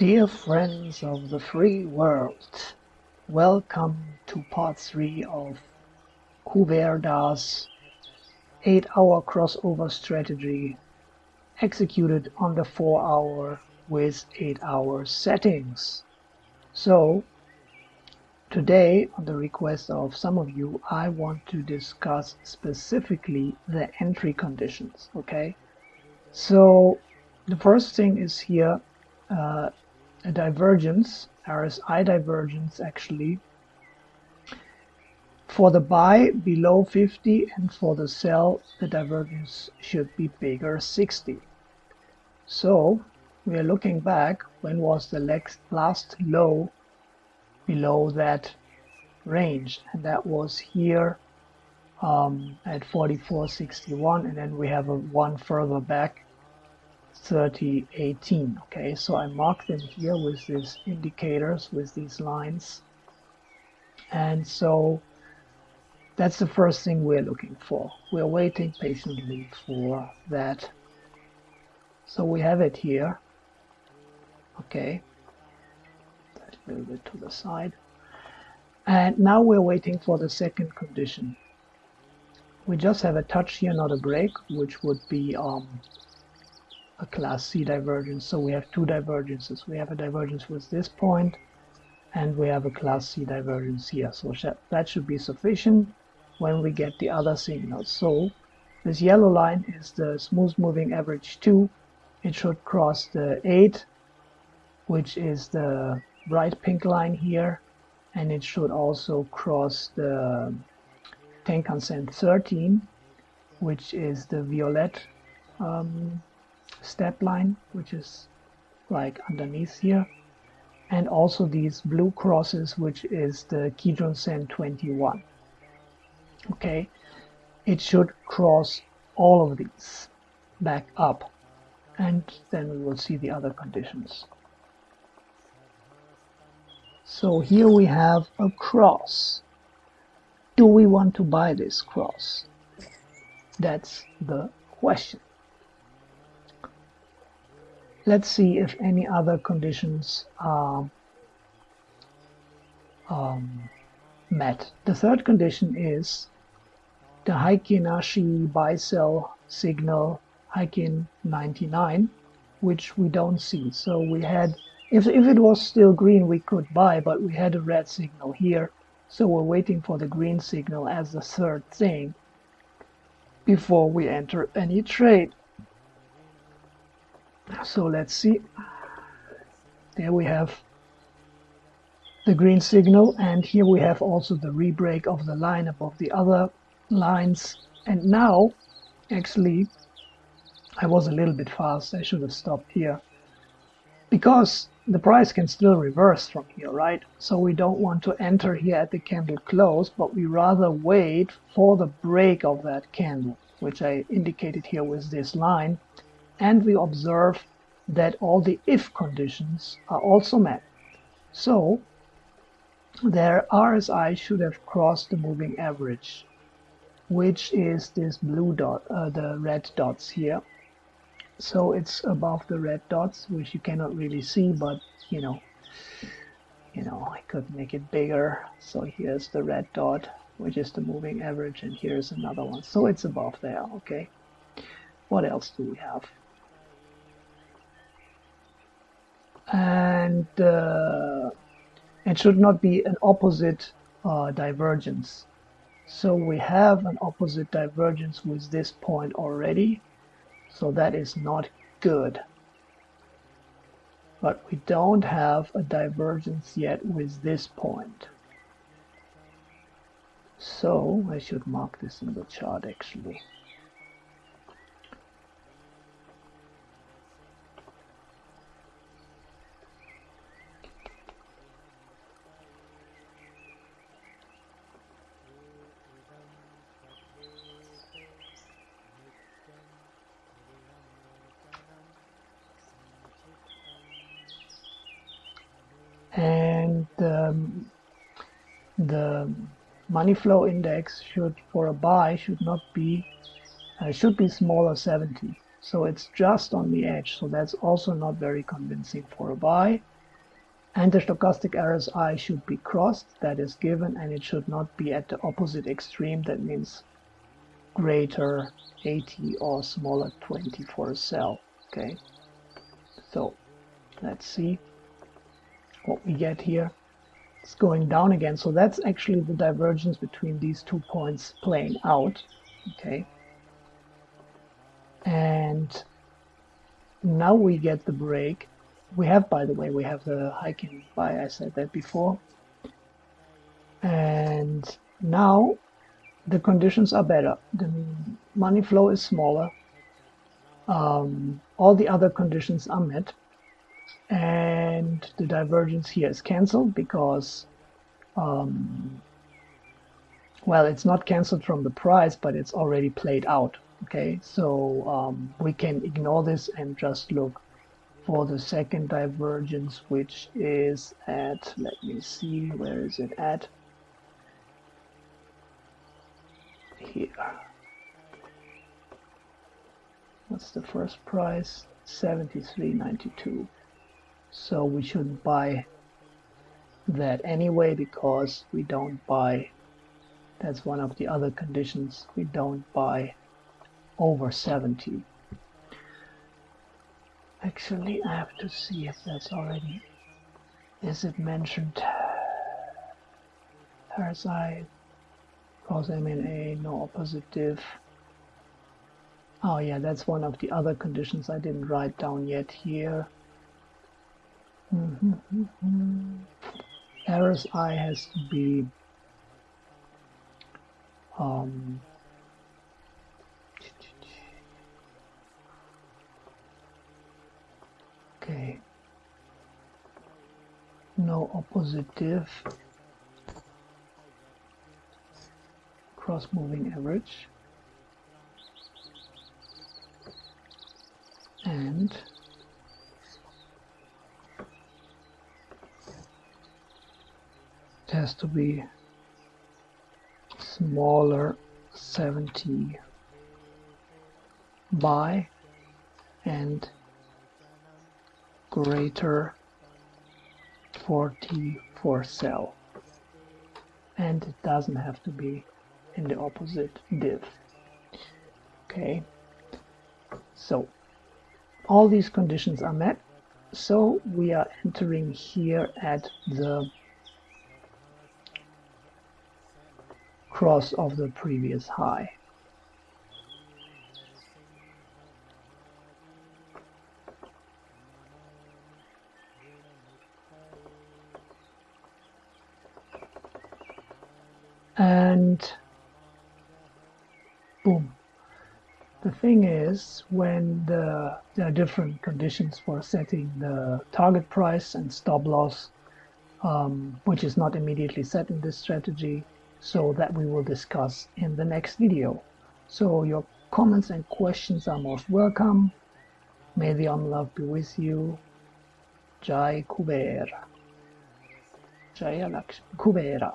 Dear friends of the free world, welcome to part 3 of Kuverda's 8 hour crossover strategy executed on the 4 hour with 8 hour settings. So today on the request of some of you I want to discuss specifically the entry conditions okay so the first thing is here uh, a divergence, RSI divergence actually, for the buy below 50 and for the sell the divergence should be bigger 60. So we are looking back when was the last low below that range and that was here um, at 44.61 and then we have a one further back 3018 okay? So I mark them here with these indicators with these lines. And so that's the first thing we're looking for. We're waiting patiently for that. So we have it here okay? A little bit to the side. And now we're waiting for the second condition. We just have a touch here not a break which would be um, a class C divergence. So we have two divergences. We have a divergence with this point and we have a class C divergence here. So that should be sufficient when we get the other signals. So this yellow line is the smooth moving average 2. It should cross the 8, which is the bright pink line here. And it should also cross the Tenkan Sen 13, which is the violet um, step line which is like underneath here. And also these blue crosses which is the Kijun Sen 21 okay? It should cross all of these back up. And then we will see the other conditions. So here we have a cross. Do we want to buy this cross? That's the question let's see if any other conditions are um, met. The third condition is the Heikin Ashi buy sell signal Heikin 99, which we don't see. So we had, if, if it was still green, we could buy, but we had a red signal here. So we're waiting for the green signal as the third thing before we enter any trade so let's see. There we have the green signal and here we have also the rebreak of the line above the other lines. And now actually I was a little bit fast. I should have stopped here. Because the price can still reverse from here right? So we don't want to enter here at the candle close but we rather wait for the break of that candle which I indicated here with this line and we observe that all the if conditions are also met. So their RSI should have crossed the moving average, which is this blue dot, uh, the red dots here. So it's above the red dots, which you cannot really see, but you know, you know, I could make it bigger. So here's the red dot, which is the moving average, and here's another one. So it's above there, okay? What else do we have? And uh, it should not be an opposite uh, divergence. So we have an opposite divergence with this point already, so that is not good. But we don't have a divergence yet with this point. So I should mark this in the chart actually. and um, the money flow index should for a buy should not be uh, should be smaller 70 So it's just on the edge. So that's also not very convincing for a buy. And the stochastic RSI should be crossed, that is given, and it should not be at the opposite extreme. That means greater 80 or smaller 20 for a sell. Okay, so let's see what we get here. It's going down again. So that's actually the divergence between these two points playing out. Okay. And now we get the break. We have, by the way, we have the Heikin buy. I said that before. And now the conditions are better. The money flow is smaller. Um, all the other conditions are met and the divergence here is cancelled because um, well it's not cancelled from the price but it's already played out okay? So um, we can ignore this and just look for the second divergence which is at let me see where is it at? Here. What's the first price? 73.92 so we shouldn't buy that anyway because we don't buy that's one of the other conditions we don't buy over 70 actually I have to see if that's already is it mentioned? Parasite cause MNA no oppositive oh yeah that's one of the other conditions I didn't write down yet here Mm -hmm. RSI has to be um, okay no oppositive cross moving average and has to be smaller 70 by and greater 40 for sell and it doesn't have to be in the opposite div. Okay. So all these conditions are met. So we are entering here at the cross of the previous high. And boom. The thing is, when the, there are different conditions for setting the target price and stop loss, um, which is not immediately set in this strategy, so that we will discuss in the next video. So your comments and questions are most welcome. May the Om love be with you. Jai Kuber. Jai Lakshmi Kubera.